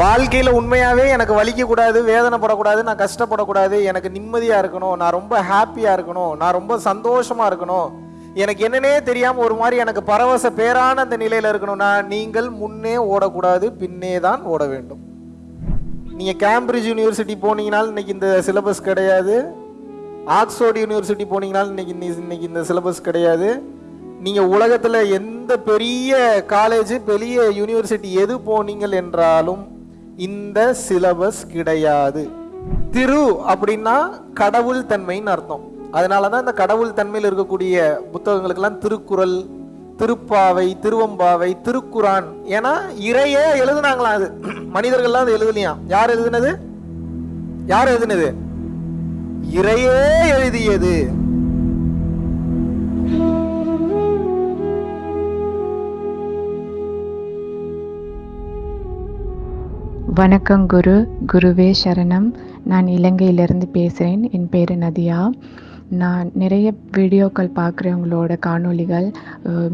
வாழ்க்கையில் உண்மையாகவே எனக்கு வலிக்கக்கூடாது வேதனைப்படக்கூடாது நான் கஷ்டப்படக்கூடாது எனக்கு நிம்மதியாக இருக்கணும் நான் ரொம்ப ஹாப்பியாக இருக்கணும் நான் ரொம்ப சந்தோஷமாக இருக்கணும். எனக்கு என்னன்னே தெரியாமல் ஒரு மாதிரி எனக்கு பரவச பேரான அந்த நிலையில் இருக்கணும்னா நீங்கள் முன்னே ஓடக்கூடாது பின்னே தான் ஓட வேண்டும். நீங்கள் கேம்பிரிட்ஜ் யூனிவர்சிட்டி போனீங்கனாலும் இன்றைக்கி இந்த சிலபஸ் கிடையாது. ஆக்ஸ்போர்ட் யூனிவர்சிட்டி போனீங்கனாலும் இன்னைக்கு இன்னைக்கு இந்த சிலபஸ் கிடையாது. நீங்கள் உலகத்தில் எந்த பெரிய காலேஜ் பெரிய யூனிவர்சிட்டி எது போனீங்கள் என்றாலும் இந்த சிலபஸ் கிடையாது. திரு அப்படின்னா கடவுள் தன்மைன்னு அர்த்தம். அதனால தான் இந்த கடவுள் தன்மையில் இருக்கக்கூடிய புத்தகங்களுக்கெல்லாம் திருக்குறள் திருப்பாவை திருவம்பாவை திருக்குரான் ஏன்னா இறையே எழுதுனாங்களாம் அது? மனிதர்கள்லாம் அது எழுதலையாம் யார் எழுதுனது? யார் எழுதுனது? இறையே எழுதியது. வணக்கம் குரு. குருவே சரணம். நான் இலங்கையிலிருந்து பேசுகிறேன் என் பேர் நதியா. நான் நிறைய வீடியோக்கள் பார்க்குறவங்களோட காணொளிகள்.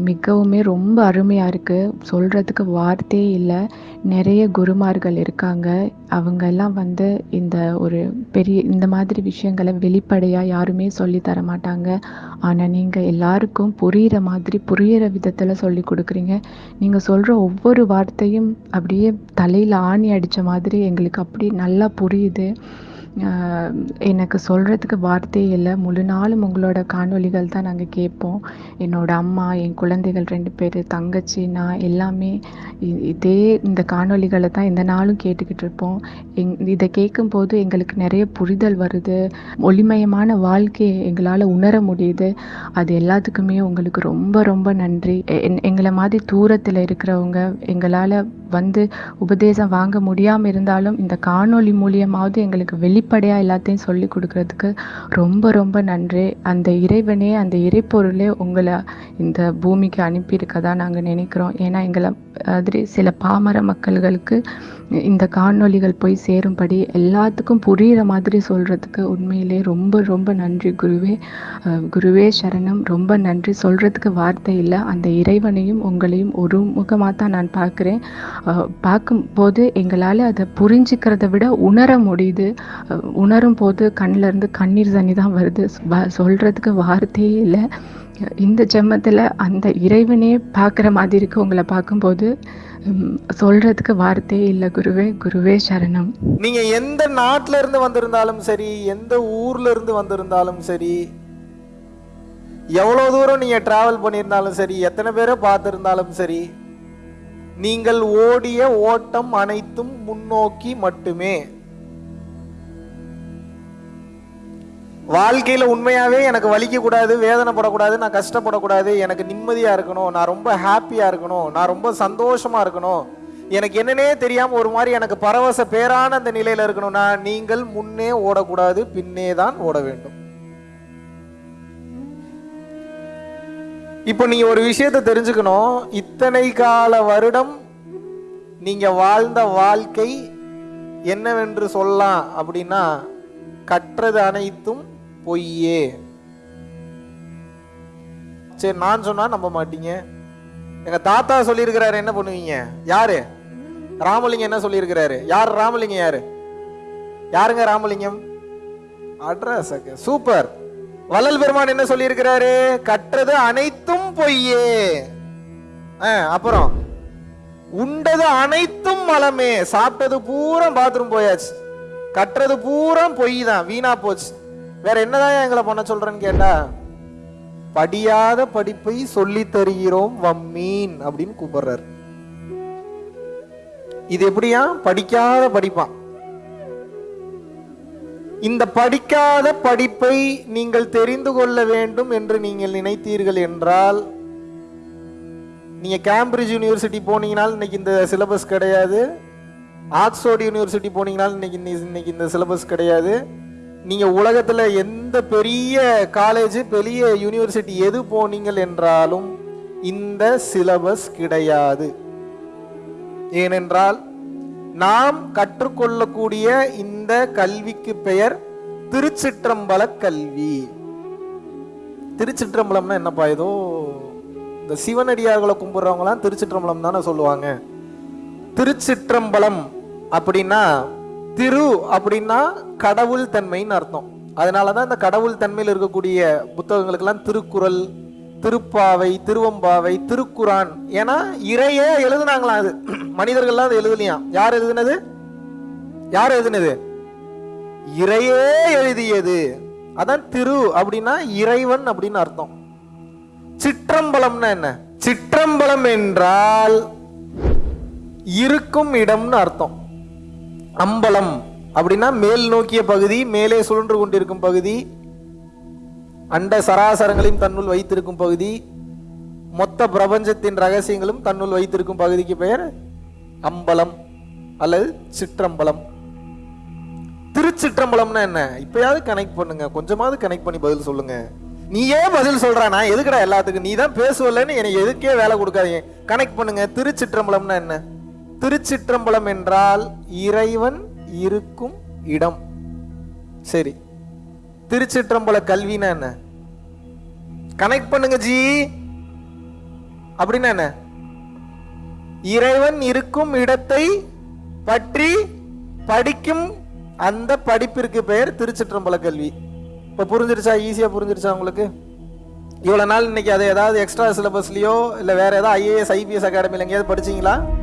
மிகவுமே ரொம்ப அருமையாக இருக்குது சொல்கிறதுக்கு வார்த்தையே இல்லை. நிறைய குருமார்கள் இருக்காங்க. அவங்கெல்லாம் வந்து இந்த ஒரு பெரிய இந்த மாதிரி விஷயங்களை வெளிப்படையாக யாருமே சொல்லி தர மாட்டாங்க. ஆனால் நீங்கள் எல்லாருக்கும் புரிகிற மாதிரி புரிகிற விதத்தில் சொல்லி கொடுக்குறீங்க. நீங்கள் சொல்கிற ஒவ்வொரு வார்த்தையும் அப்படியே தலையில் ஆணி அடித்த மாதிரி எங்களுக்கு அப்படி நல்லா புரியுது. எனக்கு சொல்கிறதுக்கு வார்த்தையே இல்லை. முழு நாளும் உங்களோட காணொளிகள் தான் நாங்கள் கேட்போம். என்னோட அம்மா என் குழந்தைகள் ரெண்டு பேர் தங்கச்சி நான் எல்லாமே இதே இந்த காணொளிகளை தான் இந்த நாளும் கேட்டுக்கிட்டு இருப்போம். எங் இதை கேட்கும்போது எங்களுக்கு நிறைய புரிதல் வருது. ஒளிமயமான வாழ்க்கையை எங்களால் உணர முடியுது. அது எல்லாத்துக்குமே உங்களுக்கு ரொம்ப ரொம்ப நன்றி. என்- எங்களை மாதிரி தூரத்தில் இருக்கிறவங்க எங்களால் வந்து உபதேசம் வாங்க முடியாமல் இருந்தாலும் இந்த காணொளி மூலியமாவது எங்களுக்கு வெளி வெளிப்படையாக எல்லாத்தையும் சொல்லி கொடுக்கறதுக்கு ரொம்ப ரொம்ப நன்றி. அந்த இறைவனே அந்த இறைப்பொருளே உங்களை இந்த பூமிக்கு அனுப்பியிருக்கதா நாங்கள் நினைக்கிறோம். ஏன்னா எங்களை மாதிரி சில பாமர மக்கள்களுக்கு இந்த காணொளிகள் போய் சேரும்படி எல்லாத்துக்கும் புரிகிற மாதிரி சொல்கிறதுக்கு உண்மையிலே ரொம்ப ரொம்ப நன்றி குருவே. குருவே சரணம். ரொம்ப நன்றி. சொல்கிறதுக்கு வார்த்தை இல்லை. அந்த இறைவனையும் உங்களையும் ஒரு முகமாக தான் நான் பார்க்குறேன். பார்க்கும்போது எங்களால் அதை புரிஞ்சுக்கிறத விட உணர முடியுது. உணரும் போது கண்ணிலேருந்து கண்ணீர் தண்ணி தான் வருது. வ- வார்த்தையே இல்லை. இந்த ஜென்மத்தில் அந்த இறைவனே பார்க்குற மாதிரி இருக்கு உங்களை பார்க்கும்போது. சொல்றதுக்கு வார்த்தையே இல்லை குருவே. குருவே சரணம். நீங்க எந்த நாட்டில இருந்து வந்திருந்தாலும் சரி எந்த ஊர்ல இருந்து வந்திருந்தாலும் சரி எவ்வளவு தூரம் நீங்க டிராவல் பண்ணியிருந்தாலும் சரி எத்தனை பேரை பார்த்துருந்தாலும் சரி நீங்கள் ஓடிய ஓட்டம் அனைத்தும் முன்னோக்கி மட்டுமே. வாழ்க்கையில் உண்மையாகவே எனக்கு வலிக்கக்கூடாது வேதனைப்படக்கூடாது நான் கஷ்டப்படக்கூடாது எனக்கு நிம்மதியாக இருக்கணும் நான் ரொம்ப ஹாப்பியாக இருக்கணும் நான் ரொம்ப சந்தோஷமாக இருக்கணும். எனக்கு என்னன்னே தெரியாமல் ஒரு மாதிரி எனக்கு பரவச பேரான அந்த நிலையில் இருக்கணும்னா நீங்கள் முன்னே ஓடக்கூடாது பின்னே தான் ஓட வேண்டும். இப்போ நீங்கள் ஒரு விஷயத்தை தெரிஞ்சுக்கணும். இத்தனை கால வருடம் நீங்கள் வாழ்ந்த வாழ்க்கை என்னவென்று சொல்லலாம் அப்படின்னா கற்றது அனைத்தும் பொய்யே. சரி நான் சொன்னா நம்ப மாட்டீங்க. எங்க தாத்தா சொல்லியிருக்கிறாரு என்ன பண்ணுவீங்க? யாரு? ராமலிங்கம் என்ன சொல்லியிருக்கிறாரு? யார் ராமலிங்கம் யாரு? யாருங்க ராமலிங்கம்? அட்ரஸ் சூப்பர் வள்ளல் பெருமான் என்ன சொல்லியிருக்கிறாரு? கற்றது அனைத்தும் பொய்யே. ஆ, அப்புறம். உண்டது அனைத்தும் மலமே. சாப்பிட்டது பூரா பாத்ரூம் போயாச்சு. கட்டுறது பூரா பொய் தான் வீணா போச்சு. வேற என்னதான் எங்களை பண்ண சொல்றேன்னு கேட்டா படியாத படிப்பை சொல்லி தருகிறோம் வம்மீன் அப்படின்னு கூப்பிடுறாரு. இது எப்படியா? படிக்காத படிப்பான் இந்த படிக்காத படிப்பை நீங்கள் தெரிந்து கொள்ள வேண்டும் என்று நீங்கள் நினைத்தீர்கள் என்றால் நீங்க கேம்பிரிட்ஜ் யூனிவர்சிட்டி போனீங்கனாலும் இன்னைக்கு இந்த சிலபஸ் கிடையாது. ஆக்ஸ்போர்ட் யூனிவர்சிட்டி போனீங்கனாலும் இன்னைக்கு இன்னைக்கு இந்த சிலபஸ் கிடையாது. நீங்கள் உலகத்தில் எந்த பெரிய காலேஜ் பெரிய யூனிவர்சிட்டி எது போனீங்கள் என்றாலும் இந்த சிலபஸ் கிடையாது. ஏனென்றால் நாம் கற்றுக்கொள்ளக்கூடிய இந்த கல்விக்கு பெயர் திருச்சிற்றம்பல கல்வி. திருச்சிற்றம்பலம்னா என்னப்பா? ஏதோ இந்த சிவனடியார்களை கும்பிட்றவங்களாம் திருச்சிற்றம்பலம் தானே சொல்லுவாங்க. திருச்சிற்றம்பலம் அப்படின்னா திரு அப்படின்னா கடவுள் தன்மைன்னு அர்த்தம். அதனாலதான் இந்த கடவுள் தன்மையில் இருக்கக்கூடிய புத்தகங்களுக்கெல்லாம் திருக்குறள் திருப்பாவை திருவம்பாவை திருக்குறான். ஏன்னா இறையே எழுதுனாங்களாம் அது. மனிதர்கள்லாம் அது எழுதலையாம். யார் எழுதுனது? யார் எழுதுனது? இறையே எழுதியது. அதான் திரு அப்படின்னா இறைவன் அப்படின்னு அர்த்தம். சிற்றம்பலம்னா என்ன? சிற்றம்பலம் என்றால் இருக்கும் இடம்னு அர்த்தம். அம்பலம் அப்படின்னா மேல் நோக்கிய பகுதி மேலே சுழன்று கொண்டிருக்கும் பகுதி அண்ட சராசரங்களையும் தன்னுள் வைத்திருக்கும் பகுதி மொத்த பிரபஞ்சத்தின் ரகசியங்களும் தன்னுள் வைத்திருக்கும் பகுதிக்கு பெயர் அம்பலம் அல்லது சிற்றம்பலம். திருச்சிற்றம்பலம்னா என்ன? இப்பயாவது கனெக்ட் பண்ணுங்க. கொஞ்சமாவது கனெக்ட் பண்ணி பதில் சொல்லுங்க. ஏன் பதில் சொல்ற நான் எதுக்குடா எல்லாத்துக்கும்? நீ தான் பேசுவலன்னு எனக்கு எதுக்கே வேலை கொடுக்காதீங்க. கனெக்ட் பண்ணுங்க. திருச்சிற்றம்பலம்னா என்ன? திருச்சிற்றம்பலம் என்றால் இறைவன் இருக்கும் இடம். சரி. திருச்சிற்றம்பல கல்வினா என்ன? கனெக்ட் பண்ணுங்க ஜி. அப்படின்னா என்ன? இறைவன் இருக்கும் இடத்தை பற்றி படிக்கும் அந்த படிப்பிற்கு பெயர் திருச்சிற்றம்பல கல்வி. இப்போ புரிஞ்சிருச்சா? ஈஸியா புரிஞ்சிருச்சா உங்களுக்கு? இவ்வளவு நாள் இன்னைக்கு அதை ஏதாவது எக்ஸ்ட்ரா சிலபஸ்லயோ இல்ல வேற ஏதாவது ஐஏஎஸ் ஐபிஎஸ் அகாடமியில் எங்கேயாவது படிச்சீங்களா?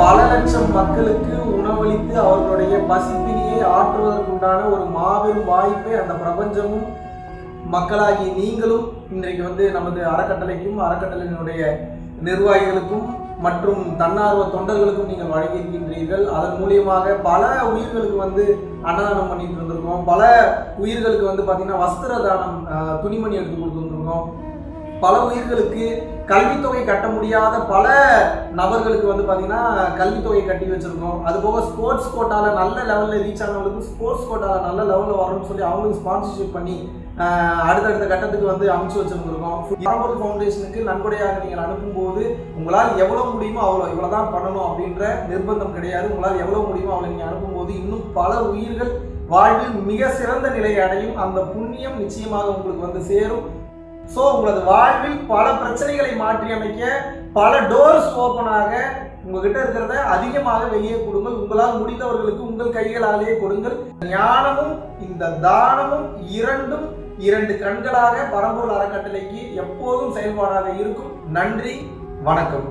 பல லட்சம் மக்களுக்கு உணவளித்து அவர்களுடைய பசிப்பினியை ஆற்றுவதற்குண்டான ஒரு மாபெரும் வாய்ப்பை அந்த பிரபஞ்சமும் மக்களாகி நீங்களும் இன்றைக்கு வந்து நமது அறக்கட்டளைக்கும் அறக்கட்டளையினுடைய நிர்வாகிகளுக்கும் மற்றும் தன்னார்வ தொண்டர்களுக்கும் நீங்கள் வழங்கியிருக்கின்றீர்கள். அதன் மூலியமாக பல உயிர்களுக்கு வந்து அன்னதானம் பண்ணிட்டு இருந்திருக்கோம். பல உயிர்களுக்கு வந்து பார்த்தீங்கன்னா வஸ்திர தானம் துணிமணி எடுத்து கொடுத்துருந்துருக்கோம். பல உயிர்களுக்கு கல்வித்தொகை கட்ட முடியாத பல நபர்களுக்கு வந்து பார்த்தீங்கன்னா கல்வித்தொகை கட்டி வச்சுருக்கோம். அது போக ஸ்போர்ட்ஸ் கோட்டாவில் நல்ல லெவலில் ரீச் ஆனவங்களுக்கு ஸ்போர்ட்ஸ் கோட்டாவில் நல்ல லெவலில் வரணும்னு சொல்லி அவங்களுக்கு ஸ்பான்சர்ஷிப் பண்ணி அடுத்தடுத்த கட்டத்துக்கு வந்து அமைச்சு வச்சுருந்துருக்கோம். பரம்பொருள் ஃபவுண்டேஷனுக்கு நன்கொடையாக நீங்கள் அனுப்பும்போது உங்களால் எவ்வளோ முடியுமோ அவ்வளோ இவ்வளோ தான் பண்ணணும் அப்படின்ற நிர்பந்தம் கிடையாது. உங்களால் எவ்வளோ முடியுமோ அவ்வளோ நீங்கள் அனுப்பும்போது இன்னும் பல உயிர்கள் வாழ்வில் மிக சிறந்த நிலையை அடையும். அந்த புண்ணியம் நிச்சயமாக உங்களுக்கு வந்து சேரும். ஸோ உங்களது வாழ்வில் பல பிரச்சனைகளை மாற்றி அமைக்க பல டோர்ஸ் ஓப்பனாக உங்ககிட்ட இருக்கிறத அதிகமாக வெளியே கொடுங்கள். உங்களால் முடிந்தவர்களுக்கு உங்கள் கைகளாலேயே கொடுங்கள். ஞானமும் இந்த தானமும் இரண்டும் இரண்டு கண்களாக பரம்பூர் அறக்கட்டளைக்கு எப்போதும் செயல்பாடாக இருக்கும். நன்றி வணக்கம்.